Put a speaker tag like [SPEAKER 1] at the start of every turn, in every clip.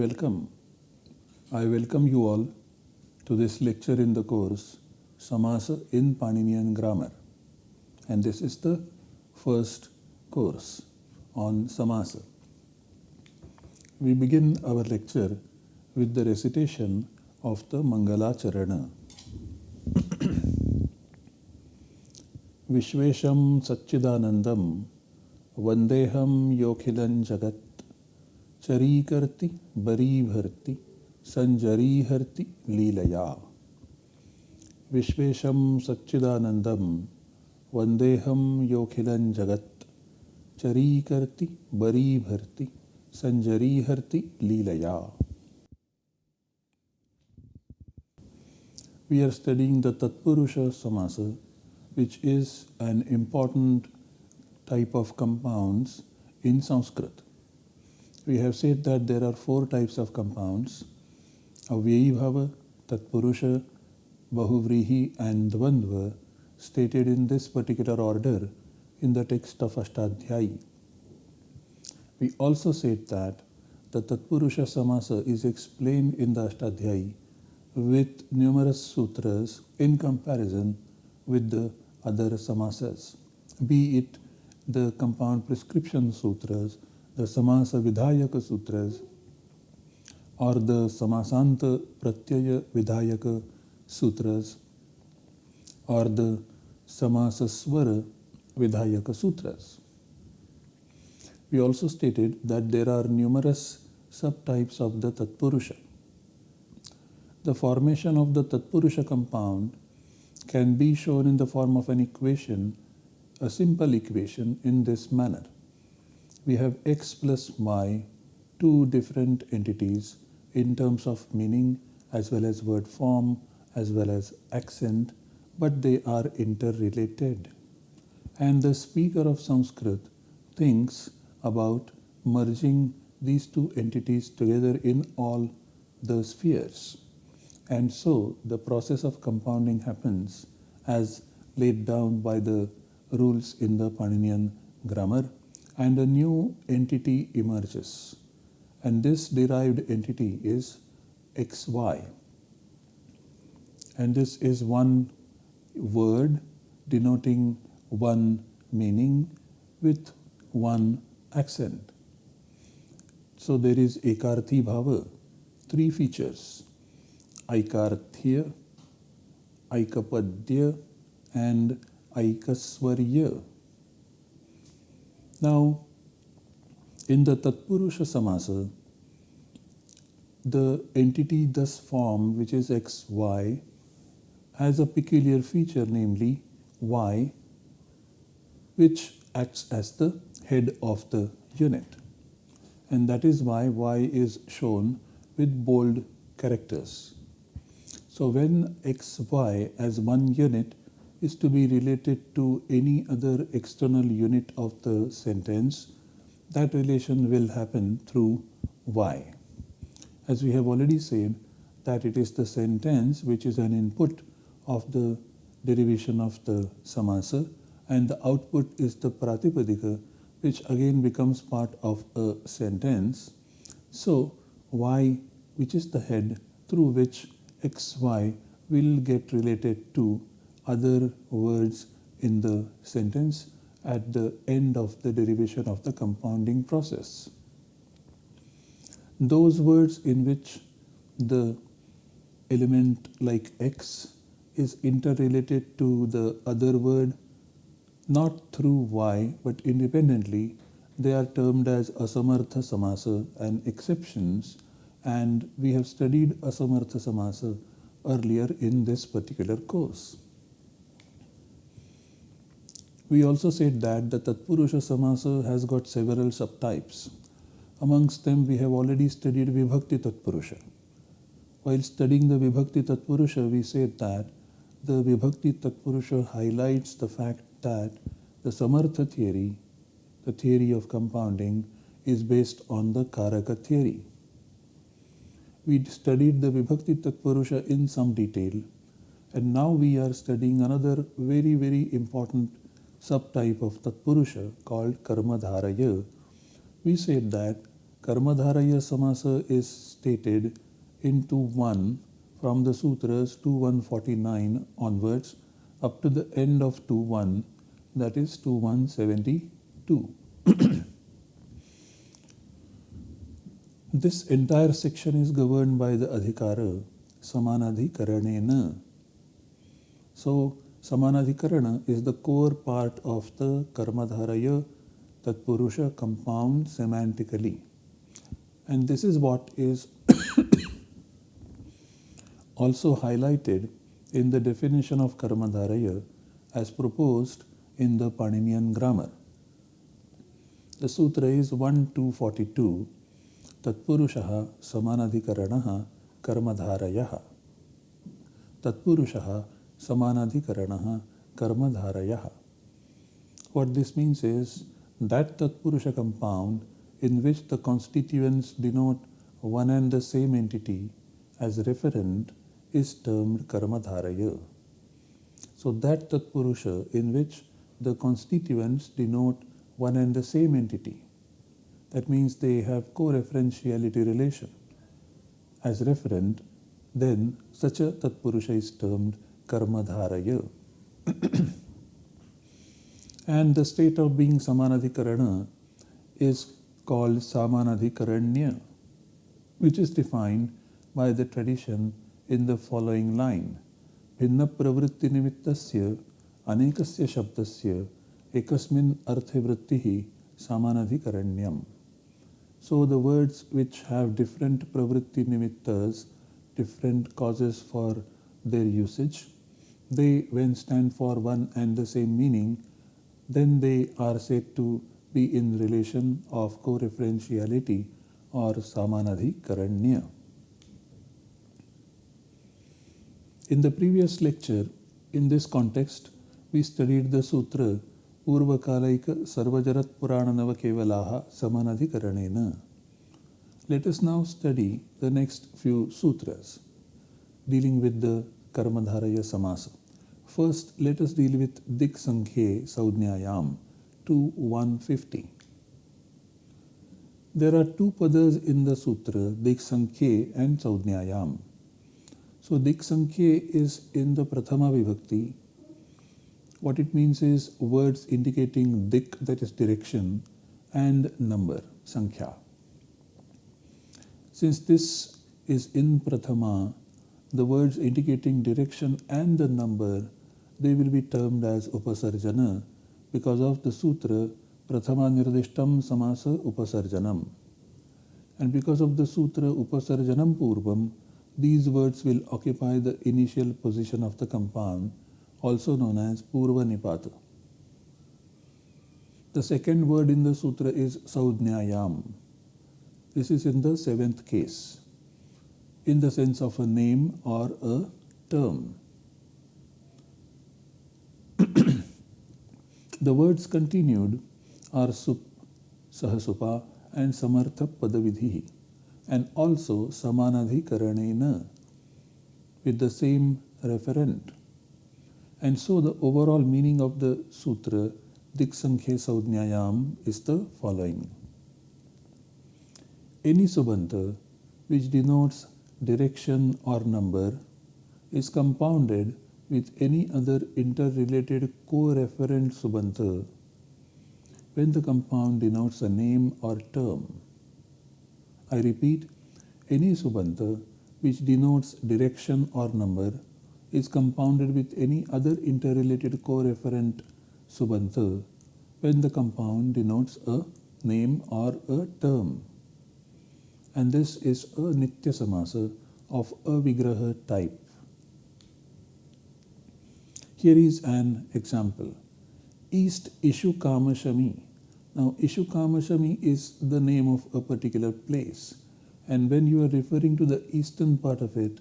[SPEAKER 1] Welcome. I welcome you all to this lecture in the course Samasa in Paninian Grammar. And this is the first course on Samasa. We begin our lecture with the recitation of the Mangala Charana. विश्वेशं सच्चिदानन्दं वन्देऽहं योऽखिलं जगत् चरीकर्ति बरीभर्ति सञ्जरीहर्ति लीलया विश्वेशं सच्चिदानन्दं वन्देऽहं योऽखिलं जगत् चरीकर्ति बरीभर्ति सञ्जरीहर्ति लीलया We are studying the Tatpurusha Samasa which is an important type of compounds in Sanskrit. We have said that there are four types of compounds Avyayi Bhava, Tatpurusha, Bahuvrihi, and Dvandva, stated in this particular order in the text of Ashtadhyayi. We also said that the Tatpurusha Samasa is explained in the Ashtadhyayi with numerous sutras in comparison with the other samasas, be it the compound prescription sutras, the samasa vidhayaka sutras, or the samasanta pratyaya vidhayaka sutras, or the samasa swara vidhayaka sutras. We also stated that there are numerous subtypes of the Tatpurusha. The formation of the Tatpurusha compound can be shown in the form of an equation, a simple equation in this manner. We have x plus y, two different entities in terms of meaning as well as word form as well as accent, but they are interrelated. And the speaker of Sanskrit thinks about merging these two entities together in all the spheres. And so the process of compounding happens as laid down by the rules in the Paninian grammar and a new entity emerges. And this derived entity is xy. And this is one word denoting one meaning with one accent. So there is ekarthi bhava, three features Aikarthya, Aikapadya, and Aikaswarya. Now, in the Tatpurusha Samasa, the entity thus formed, which is XY, has a peculiar feature, namely Y, which acts as the head of the unit. And that is why Y is shown with bold characters. So when xy as one unit is to be related to any other external unit of the sentence, that relation will happen through y. As we have already said that it is the sentence which is an input of the derivation of the samasa and the output is the pratipadika which again becomes part of a sentence. So y which is the head through which xy will get related to other words in the sentence at the end of the derivation of the compounding process. Those words in which the element like x is interrelated to the other word not through y but independently they are termed as asamartha samasa and exceptions and we have studied Asamartha Samasa earlier in this particular course. We also said that the Tatpurusha Samasa has got several subtypes. Amongst them we have already studied Vibhakti Tatpurusha. While studying the Vibhakti Tatpurusha we said that the Vibhakti Tatpurusha highlights the fact that the Samartha theory, the theory of compounding, is based on the Karaka theory we studied the Vibhakti Tatpurusha in some detail and now we are studying another very very important subtype of Tatpurusha called Karma Dharaya. We said that Karmadharaya Samasa is stated into 1 from the sutras 2149 onwards up to the end of 21 that is 2172. this entire section is governed by the adhikara samanadhikaranena. So samanadhikarana is the core part of the karmadharaya tatpurusha compound semantically. And this is what is also highlighted in the definition of Karmadharaya as proposed in the Paninian grammar. The sutra is 1242 Tatpurushaha Samanadhikaranaha Karmadharayaha. Tatpurushaha samanadhikarana, karmadharaya. What this means is that tatpurusha compound in which the constituents denote one and the same entity as referent is termed karmadharaya so that tatpurusha in which the constituents denote one and the same entity that means they have co-referentiality relation as referent then such a tatpurusha is termed Karmadharaya. and the state of being Samanadhikarana is called Samanadhikaranya, which is defined by the tradition in the following line. भिन्न प्रवृत्ति निमित्तस्य अनेकस्य शब्दस्य एकस्मिन् अर्थे वृत्तिः सामानाधिकरण्यम् So the words which have different pravritti nimittas, different causes for their usage, they when stand for one and the same meaning, then they are said to be in relation of co-referentiality or samanadhikaranya. In the previous lecture, in this context, we studied the sutra Purananava Kevalaha Samanadhikaranena. Let us now study the next few sutras dealing with the Karmadharaya Samasa. First, let us deal with Dik Sankhye Saudnyayam 150. There are two padas in the sutra, Dik and Saudnyayam. So Dik is in the Prathama Vibhakti. What it means is words indicating Dik, that is direction, and number, Sankhya. Since this is in Prathama, the words indicating direction and the number, they will be termed as Upasarjana because of the sutra Prathama Nirdishtam Samasa Upasarjanam. And because of the sutra Upasarjanam Purvam, these words will occupy the initial position of the compound, also known as Purva Nipata. The second word in the sutra is Saudnyayam. This is in the seventh case, in the sense of a name or a term. The words continued are Sup, Sahasupa and Samartha Padavidhi and also Samanadhikaranena with the same referent. And so the overall meaning of the sutra Diksankhya Saudnyayam is the following. Any subanta which denotes direction or number is compounded with any other interrelated co-referent subanta when the compound denotes a name or term. I repeat, any subanta which denotes direction or number is compounded with any other interrelated co-referent subanta when the compound denotes a name or a term. And this is a Nitya Samasa of a Vigraha type. Here is an example. East Ishu Kamashami now, Ishukamashami is the name of a particular place. And when you are referring to the eastern part of it,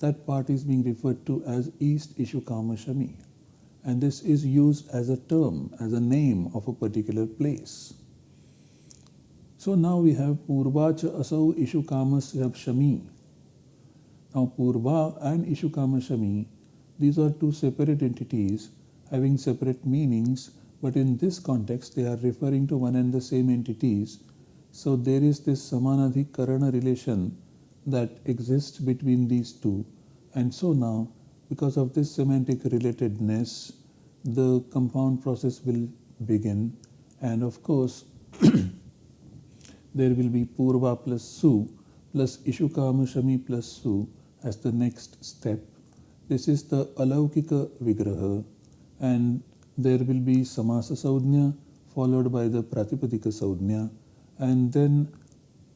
[SPEAKER 1] that part is being referred to as East Ishukamashami. And this is used as a term, as a name of a particular place. So now we have Purvacha Asau Ishukamashami. Now Purva and Ishukamashami, these are two separate entities having separate meanings but in this context they are referring to one and the same entities So there is this Samanadhikarana relation that exists between these two. And so now, because of this semantic relatedness, the compound process will begin. And of course, there will be Purva plus Su plus Ishukama Shami plus Su as the next step. This is the Alaukika Vigraha and there will be Samasa Saudhnya followed by the Pratipadika Saudhnya and then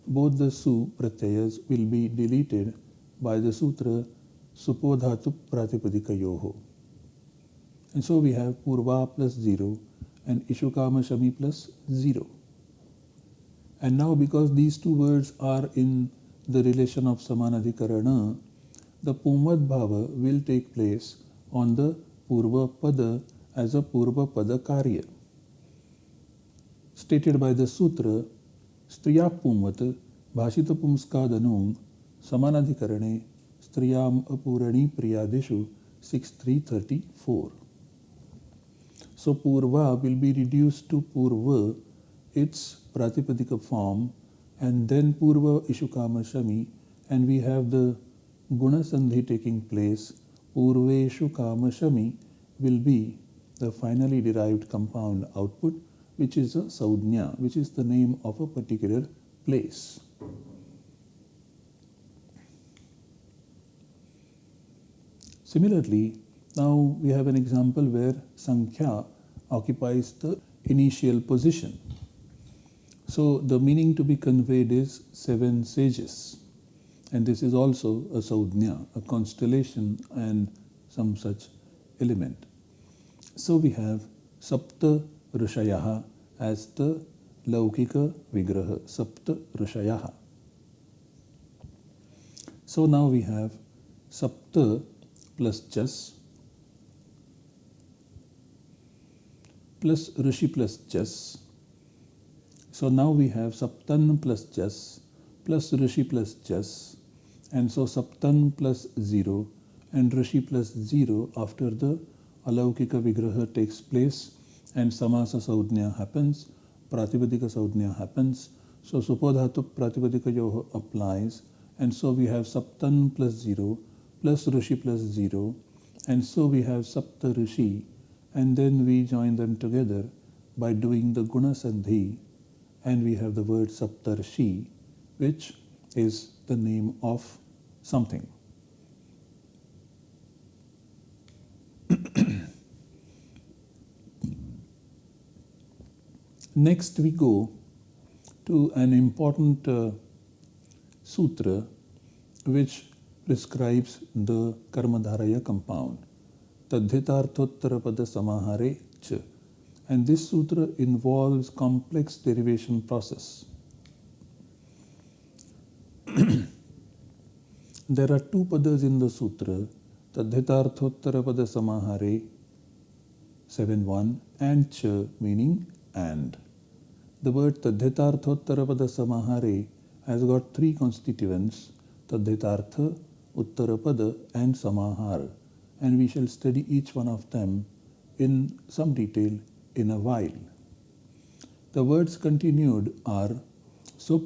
[SPEAKER 1] both the Su pratyayas will be deleted by the sutra Supodhatu Pratipadika Yoho. And so we have Purva plus 0 and Ishukama Shami plus 0. And now because these two words are in the relation of Samanadhikarana, the Pumvad Bhava will take place on the Purva Pada as a Purva Pada Karya. Stated by the Sutra, Striya Pumat Bhashita Pumskadanung Samanadhikarane Striyam Apurani Priyadeshu 6334. So Purva will be reduced to Purva, its Pratipadika form, and then Purva Ishukama Shami, and we have the Guna Sandhi taking place. Purveshu Kama Shami will be the finally derived compound output, which is a Saudhnya, which is the name of a particular place. Similarly, now we have an example where Sankhya occupies the initial position. So the meaning to be conveyed is seven sages. And this is also a Saudhnya, a constellation and some such element. So we have Sapta Rishayaha as the Laukika Vigraha, Sapta Rishayaha. So now we have Sapta plus Jas plus Rishi plus Jas. So now we have Saptan plus Jas plus Rishi plus Jas and so Saptan plus 0 and Rishi plus 0 after the Alaukika Vigraha takes place and Samasa Saudhnya happens, Pratipadika Saudhnya happens. So Supodhatu Pratipadika Yoho applies and so we have Saptan plus 0 plus Rishi plus 0 and so we have Sapta Rishi and then we join them together by doing the Guna Sandhi and we have the word Saptarshi which is the name of something. Next we go to an important uh, sutra which prescribes the Karmadharaya compound. Tadhitarthottarapada Samahare Cha. And this sutra involves complex derivation process. there are two padas in the sutra, Tadhitarthottarapada Samahare 7.1 and Cha meaning and. The word Tadhitarthottarapada Samahare has got three constituents, Tadhitartha, Uttarapada and Samahar and we shall study each one of them in some detail in a while. The words continued are Sup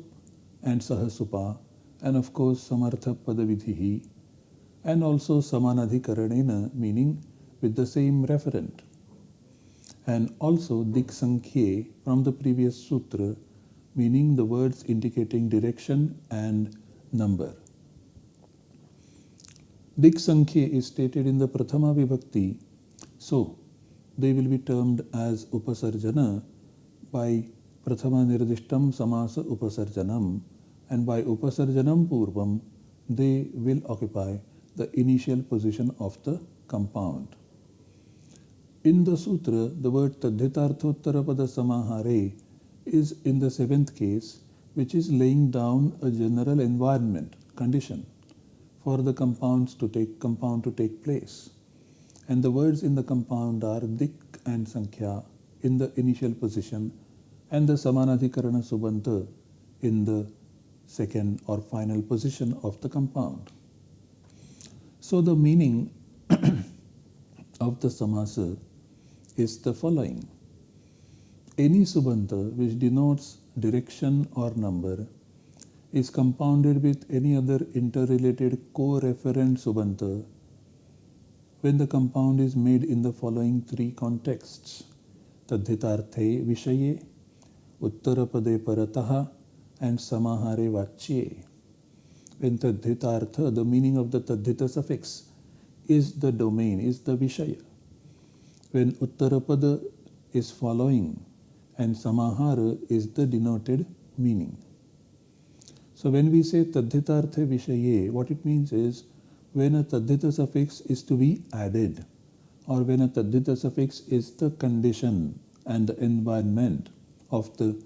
[SPEAKER 1] and Sahasupa and of course Samartha Padavidhihi and also Samanadhikaranena meaning with the same referent and also Dik Sankhye from the previous sutra meaning the words indicating direction and number. Dik Sankhya is stated in the Prathama Vibhakti. So, they will be termed as Upasarjana by Prathama Nirdishtam Samasa Upasarjanam and by Upasarjanam Purvam they will occupy the initial position of the compound. In the sutra, the word Tadhitarthottarapada Samahare is in the seventh case, which is laying down a general environment, condition for the compounds to take compound to take place. And the words in the compound are dik and sankhya in the initial position and the samanadhikarana subanta in the second or final position of the compound. So the meaning of the samasa is the following. Any subanta which denotes direction or number is compounded with any other interrelated co-referent subanta when the compound is made in the following three contexts tadhitarthe vishaye uttarapade parataha and samahare vachye when tadhitartha the meaning of the tadhita suffix is the domain is the vishaya when uttarapada is following and samahara is the denoted meaning. So when we say tadhitartha vishaye, what it means is when a tadhita suffix is to be added or when a tadhita suffix is the condition and the environment of the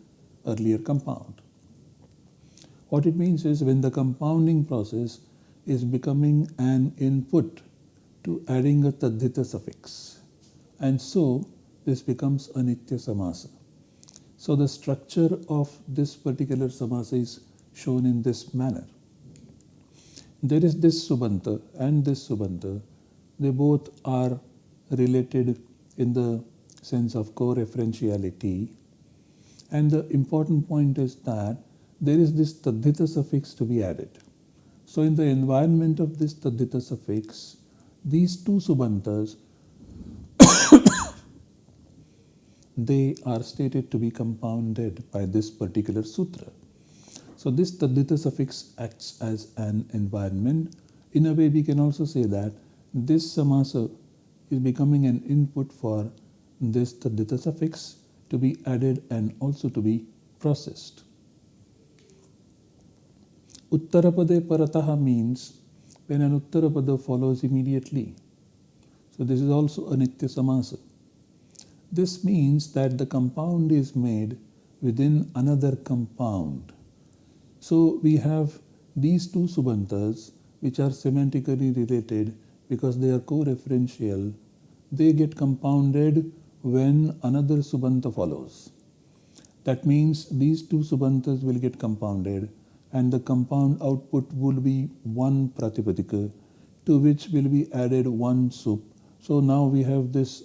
[SPEAKER 1] earlier compound. What it means is when the compounding process is becoming an input to adding a tadhita suffix. And so this becomes a nitya samasa. So the structure of this particular samasa is shown in this manner. There is this subanta and this subanta. They both are related in the sense of co-referentiality. And the important point is that there is this tadhita suffix to be added. So in the environment of this tadhita suffix, these two subantas they are stated to be compounded by this particular sutra. So this tadita suffix acts as an environment. In a way, we can also say that this samasa is becoming an input for this tadita suffix to be added and also to be processed. Uttarapade parataha means when an uttarapada follows immediately. So this is also a nitya samasa. This means that the compound is made within another compound. So we have these two subantas which are semantically related because they are co-referential. They get compounded when another subanta follows. That means these two subantas will get compounded and the compound output will be one pratipadika to which will be added one sup. So now we have this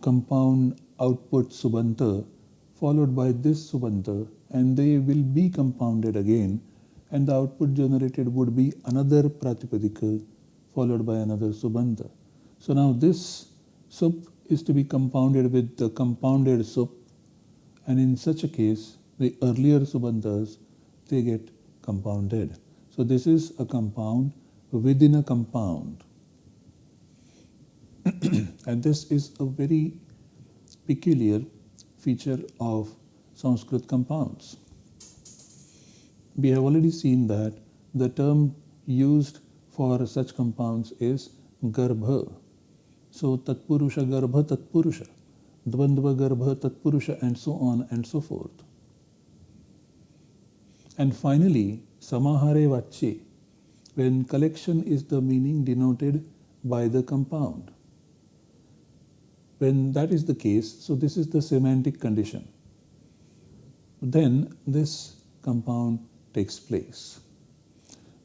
[SPEAKER 1] compound output subanta followed by this subanta and they will be compounded again and the output generated would be another pratipadika followed by another subanta. So now this sup is to be compounded with the compounded sup and in such a case the earlier subantas they get compounded. So this is a compound within a compound. and this is a very peculiar feature of Sanskrit compounds. We have already seen that the term used for such compounds is garbha. So tatpurusha garbha tatpurusha, dvandva garbha tatpurusha and so on and so forth. And finally, samahare vache, when collection is the meaning denoted by the compound. When that is the case, so this is the semantic condition. Then this compound takes place.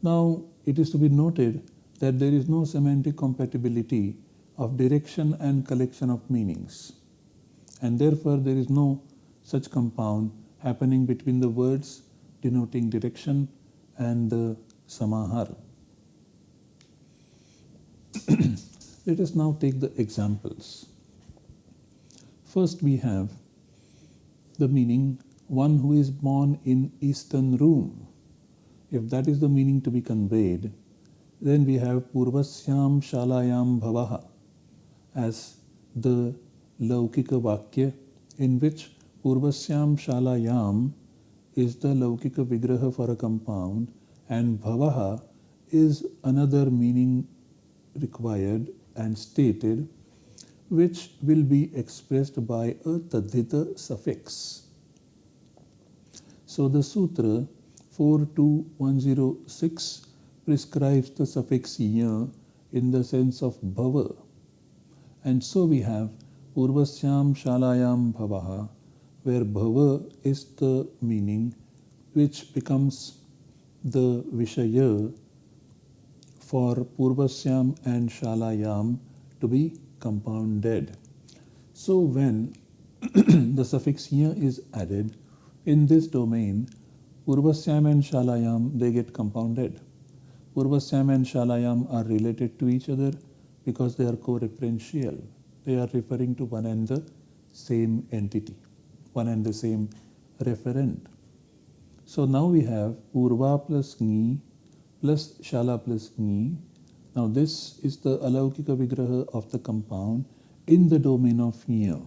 [SPEAKER 1] Now, it is to be noted that there is no semantic compatibility of direction and collection of meanings. And therefore, there is no such compound happening between the words denoting direction and the samahara. Let us now take the examples. First we have the meaning one who is born in eastern room. If that is the meaning to be conveyed, then we have Purvasyam Shalayam Bhavaha as the Laukika Vakya in which Purvasyam Shalayam is the Laukika Vigraha for a compound and Bhavaha is another meaning required and stated which will be expressed by a tadhita suffix. So the sutra 42106 prescribes the suffix ya in the sense of bhava. And so we have Purvasyam Shalayam Bhavaha, where bhava is the meaning which becomes the Vishaya for Purvasyam and Shalayam to be compounded. So when the suffix here is added, in this domain, Purvasyam and Shalayam, they get compounded. Purvasyam and Shalayam are related to each other because they are co-referential. They are referring to one and the same entity, one and the same referent. So now we have urva plus Ni plus Shala plus Ni. Now this is the Alaukika Vigraha of the compound in the domain of Nya,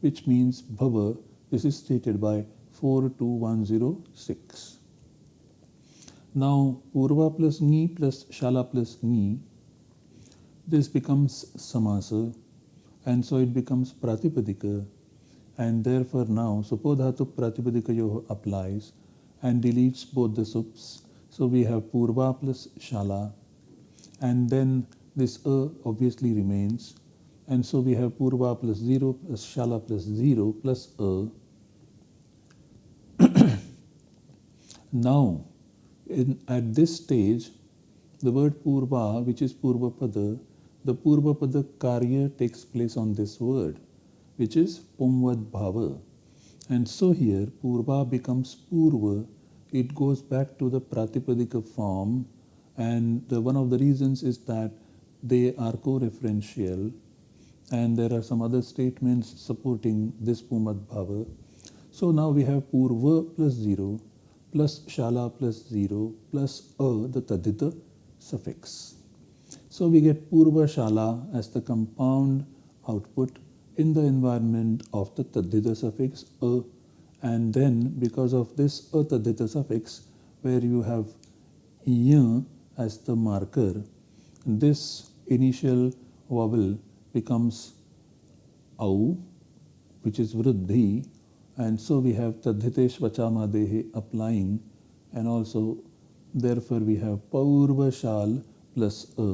[SPEAKER 1] which means Bhava. This is stated by 42106. Now urva plus Ni plus Shala plus Ni, this becomes Samasa and so it becomes Pratipadika and therefore now Supodhatu Pratipadika applies and deletes both the sups. So we have Purva plus Shala and then this A obviously remains and so we have Purva plus 0 plus Shala plus 0 plus A. now in, at this stage the word Purva which is Purva Pada the Purva Pada Karya takes place on this word which is Pumvad Bhava. And so here Purva becomes Purva, it goes back to the Pratipadika form and the, one of the reasons is that they are co-referential and there are some other statements supporting this Pumvad Bhava. So now we have Purva plus 0 plus Shala plus 0 plus A, the Tadita suffix. So we get Purva Shala as the compound output in the environment of the tadita suffix a and then because of this a suffix where you have y as the marker this initial vowel becomes au which is vruddhi and so we have tadhitesh vachamadehe applying and also therefore we have paurva shal plus a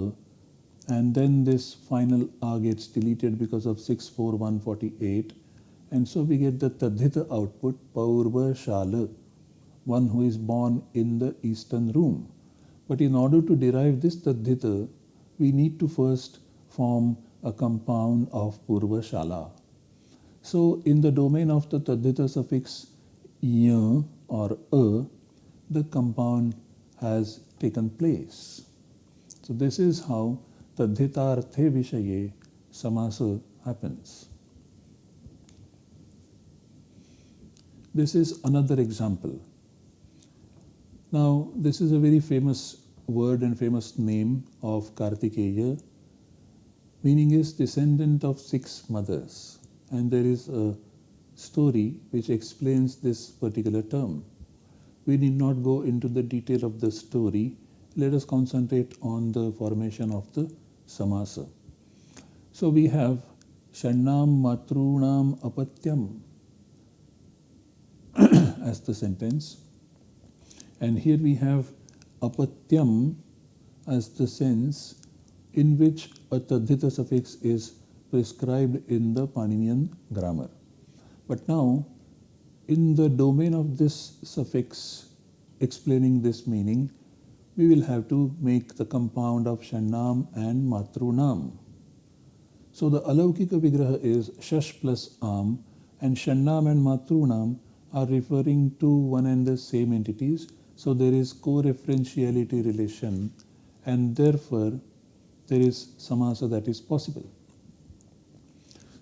[SPEAKER 1] and then this final A gets deleted because of 64148 and so we get the Tadhita output Paurva Shala, one who is born in the eastern room. But in order to derive this Tadhita, we need to first form a compound of Purva Shala. So in the domain of the Tadhita suffix y or a, the compound has taken place. So this is how tadhitarthe vishaye samasa happens. This is another example. Now, this is a very famous word and famous name of Kartikeya, meaning is descendant of six mothers. And there is a story which explains this particular term. We need not go into the detail of the story. Let us concentrate on the formation of the samasa. So we have Shannam Matrunam Apatyam as the sentence. And here we have Apatyam as the sense in which a tadhita suffix is prescribed in the Paninian grammar. But now, in the domain of this suffix explaining this meaning, we will have to make the compound of Shannam and Matrunam. So the Alaukika Vigraha is Shash plus Am and Shannam and Matrunam are referring to one and the same entities. So there is co-referentiality relation and therefore there is samasa that is possible.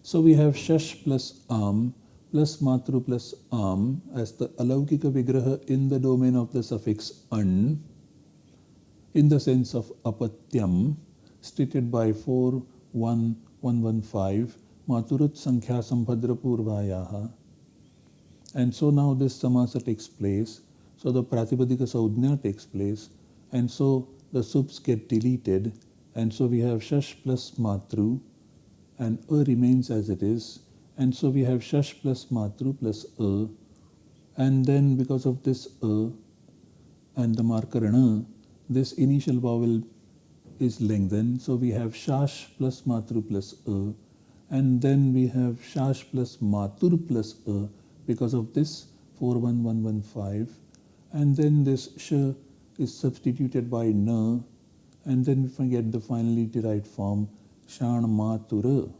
[SPEAKER 1] So we have Shash plus Am plus Matru plus Am as the Alaukika Vigraha in the domain of the suffix An in the sense of apatyam stated by 41115 Maturat Sankhya Sambhadra Purvayaha. And so now this samasa takes place. So the Pratipadika Saudhnya takes place. And so the subs get deleted. And so we have Shash plus Matru. And A remains as it is. And so we have Shash plus Matru plus A. And then because of this A and the marker N, this initial vowel is lengthened. So we have shash plus matru plus a and then we have shash plus matur plus a because of this 41115 and then this sh is substituted by na and then we get the finally derived form shan matura.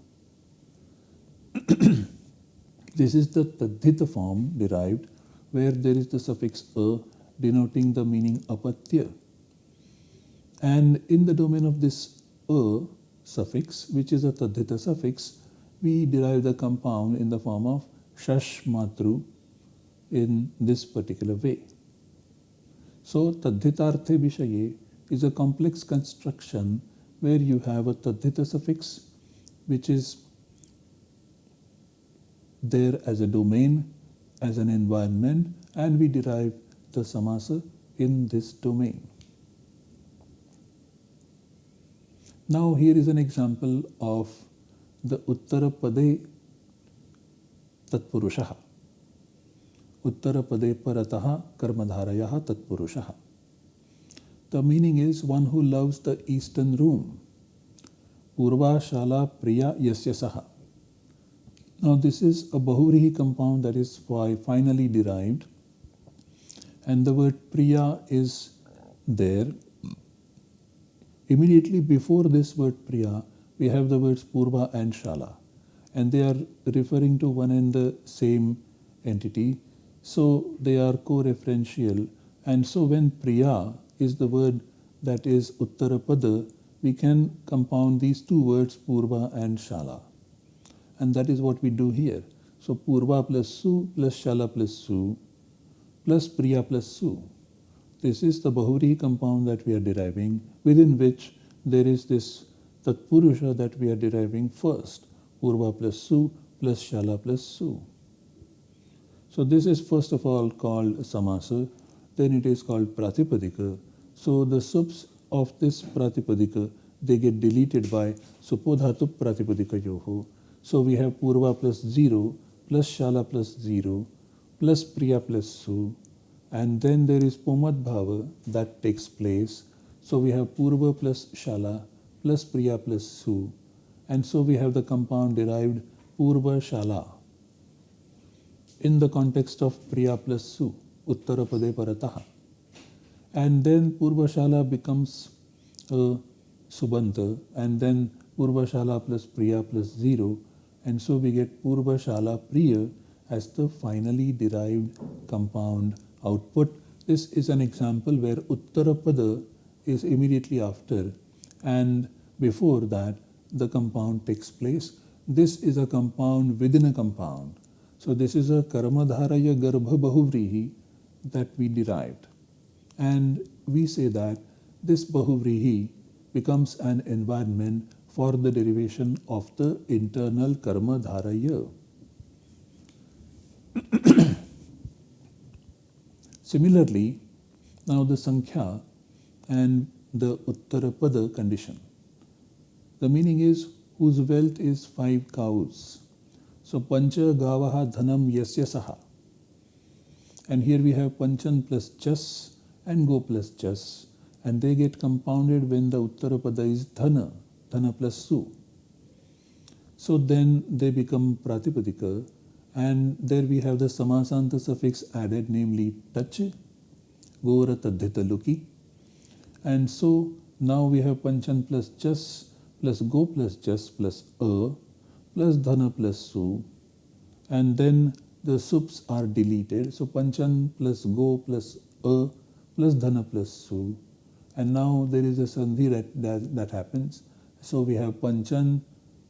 [SPEAKER 1] this is the tadhita form derived where there is the suffix a denoting the meaning apatya. And in the domain of this a suffix, which is a tadhita suffix, we derive the compound in the form of shash matru in this particular way. So tadhitarthe vishaye is a complex construction where you have a tadhita suffix which is there as a domain, as an environment, and we derive the samasa in this domain. Now here is an example of the Uttarapade Tatpurushaha. Uttarapade Parataha Karmadharayaha Tatpurushaha. The meaning is one who loves the eastern room. Purva Shala Priya Yasya Saha. Now this is a Bahuvrihi compound that is finally derived and the word Priya is there. Immediately before this word Priya, we have the words Purva and Shala and they are referring to one and the same entity. So they are co-referential and so when Priya is the word that is Uttarapada, we can compound these two words Purva and Shala and that is what we do here. So Purva plus Su plus Shala plus Su plus Priya plus Su. This is the Bahuvrihi compound that we are deriving within which there is this Tatpurusha that we are deriving first. Purva plus Su plus Shala plus Su. So this is first of all called Samasa, then it is called Pratipadika. So the subs of this Pratipadika, they get deleted by Supodhatu Pratipadika Yoho. So we have Purva plus 0 plus Shala plus 0 plus Priya plus Su and then there is Pumvad Bhava that takes place. So we have Purva plus Shala plus Priya plus Su and so we have the compound derived Purva Shala in the context of Priya plus Su, Uttarapade Parataha. And then Purva Shala becomes a Subanta and then Purva Shala plus Priya plus 0 and so we get Purva Shala Priya as the finally derived compound output. This is an example where Uttarapada is immediately after and before that the compound takes place. This is a compound within a compound. So this is a Karmadharaya Garbha Bahuvrihi that we derived. And we say that this Bahuvrihi becomes an environment for the derivation of the internal karma dharaya. Similarly, now the Sankhya and the Uttarapada condition. The meaning is whose wealth is five cows. So Pancha Gavaha Dhanam Yasya Saha. And here we have Panchan plus Jas and Go plus Jas. And they get compounded when the Uttarapada is Dhana Dhana plus Su. So then they become Pratipadika and there we have the Samasanta suffix added namely Tach, Gora Luki. And so now we have Panchan plus Jas plus Go plus Jas plus A plus Dhana plus Su and then the sups are deleted. So Panchan plus Go plus A plus Dhana plus Su and now there is a Sandhi that, that, that happens so we have Panchan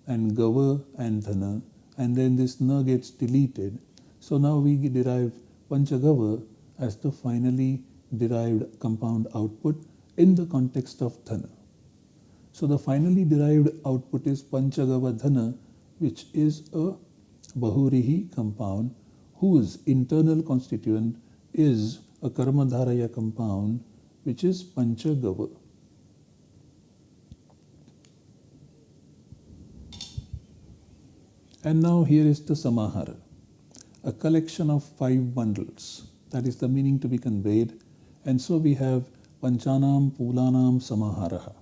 [SPEAKER 1] and Gava and Dhana and then this Na gets deleted. So now we derive Panchagava as the finally derived compound output in the context of Dhana. So the finally derived output is Panchagava Dhana which is a Bahuvrihi compound whose internal constituent is a Karmadharaya compound which is Panchagava. And now here is the Samahara, a collection of five bundles. That is the meaning to be conveyed. And so we have Panchanam Pulanam Samaharaha.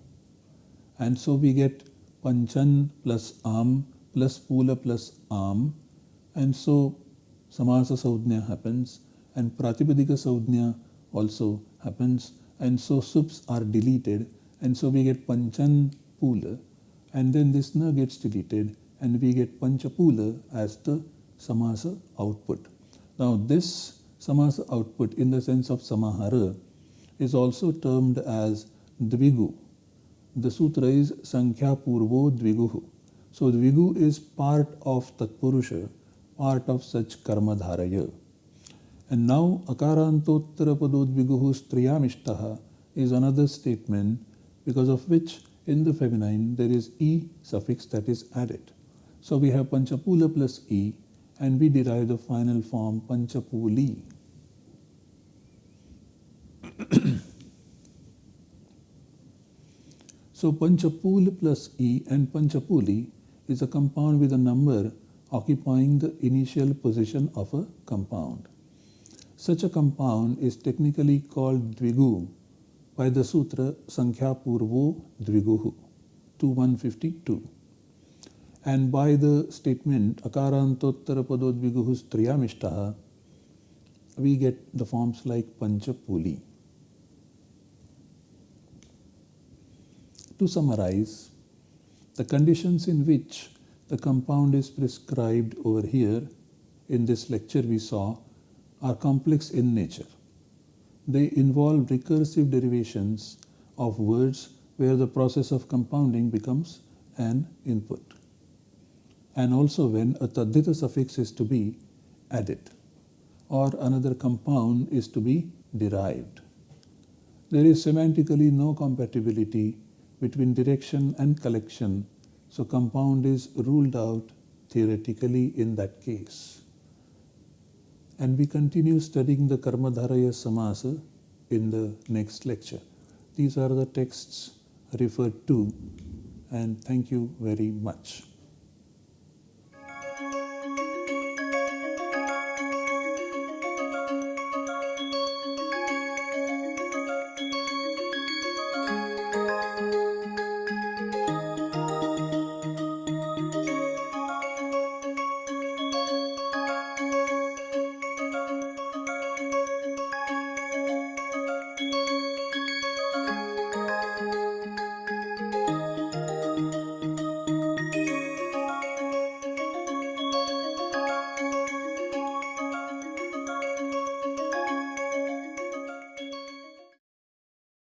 [SPEAKER 1] And so we get Panchan plus Am plus Pula plus Am. And so Samasa Saudnya happens and Pratipadika Saudnya also happens. And so sups are deleted. And so we get Panchan Pula. And then this Na gets deleted and we get Panchapula as the Samasa output. Now this Samasa output in the sense of Samahara is also termed as Dvigu. The sutra is Sankhya Purvo Dviguhu. So Dvigu is part of Tatpurusha, part of such Karma Dharaya. And now Akarantottara Padodviguhu Striyamishtaha is another statement because of which in the feminine there is E suffix that is added. So we have Panchapula plus E and we derive the final form Panchapuli. so Panchapul plus E and Panchapuli is a compound with a number occupying the initial position of a compound. Such a compound is technically called Dvigu by the sutra Sankhya Purvo Dviguhu 2152 and by the statement Akarantottara Padodviguhu Striyamishtaha we get the forms like Panchapuli. To summarize, the conditions in which the compound is prescribed over here in this lecture we saw are complex in nature. They involve recursive derivations of words where the process of compounding becomes an input and also when a taddhita suffix is to be added or another compound is to be derived. There is semantically no compatibility between direction and collection, so compound is ruled out theoretically in that case. And we continue studying the Karmadharaya Samasa in the next lecture. These are the texts referred to, and thank you very much.